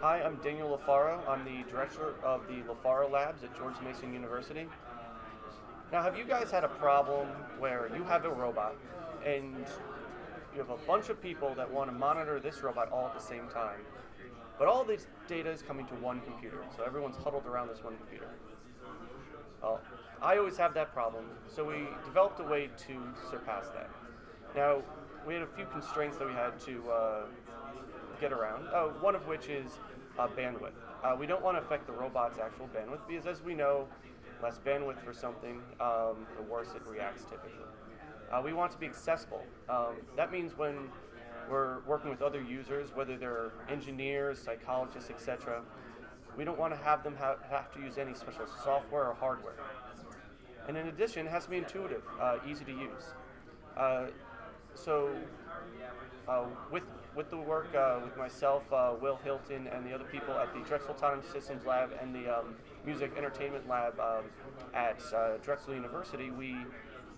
Hi, I'm Daniel Lofaro. I'm the director of the Lofaro Labs at George Mason University. Now, have you guys had a problem where you have a robot and you have a bunch of people that want to monitor this robot all at the same time, but all this data is coming to one computer, so everyone's huddled around this one computer? Well, I always have that problem, so we developed a way to surpass that. Now, we had a few constraints that we had to uh, get around, uh, one of which is uh, bandwidth. Uh, we don't want to affect the robot's actual bandwidth because, as we know, less bandwidth for something, um, the worse it reacts typically. Uh, we want to be accessible. Um, that means when we're working with other users, whether they're engineers, psychologists, etc., we don't want to have them ha have to use any special software or hardware. And in addition, it has to be intuitive, uh, easy to use. So uh, with with the work uh, with myself, uh, Will Hilton, and the other people at the Drexel Autonomous Systems Lab and the um, Music Entertainment Lab um, at uh, Drexel University, we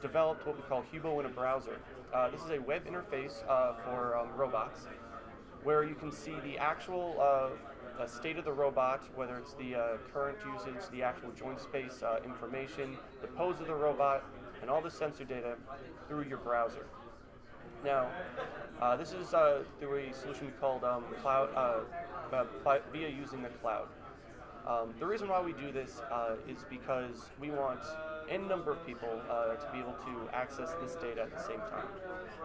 developed what we call Hubo in a browser. Uh, this is a web interface uh, for um, robots where you can see the actual state of the robot, whether it's the current usage, the actual joint space information, the pose of the robot, and all the sensor data through your browser. Now, uh, this is through a solution called um, Cloud, via using the cloud. Um, the reason why we do this is because we want n number of people uh, to be able to access this data at the same time.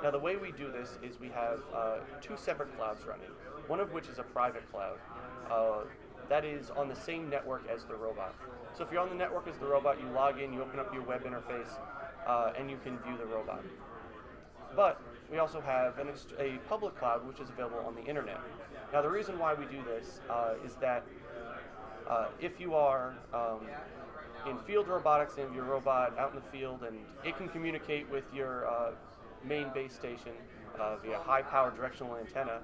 Now the way we do this is we have uh, two separate clouds running, one of which is a private cloud. Uh, that is on the same network as the robot. So if you're on the network as the robot, you log in, you open up your web interface, uh, and you can view the robot. But we also have an a public cloud which is available on the internet. Now the reason why we do this uh, is that uh, if you are um, in field robotics and your robot out in the field and it can communicate with your uh, main base station uh, via high power directional antenna,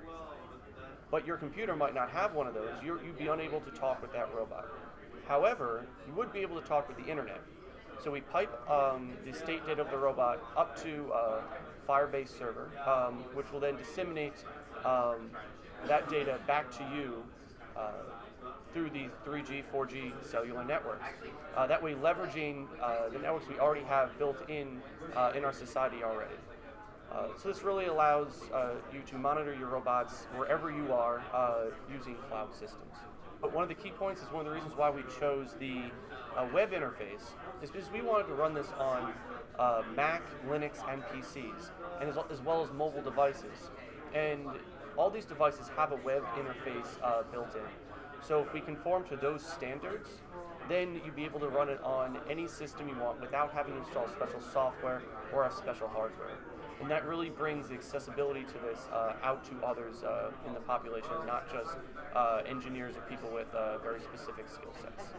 but your computer might not have one of those, you would be unable to talk with that robot. However, you would be able to talk with the internet. So we pipe um, the state data of the robot up to a Firebase server, um, which will then disseminate um, that data back to you uh, through these 3G, 4G cellular networks. Uh, that way leveraging uh, the networks we already have built in uh, in our society already. Uh, so this really allows uh, you to monitor your robots wherever you are uh, using cloud systems. But one of the key points is one of the reasons why we chose the uh, web interface is because we wanted to run this on uh, Mac, Linux, and PCs, and as, as well as mobile devices. And all these devices have a web interface built in. So if we conform to those standards, then you'd be able to run it on any system you want without having to install special software or have special hardware. And that really brings the accessibility to this uh, out to others uh, in the population, not just uh, engineers or people with uh, very specific skill sets.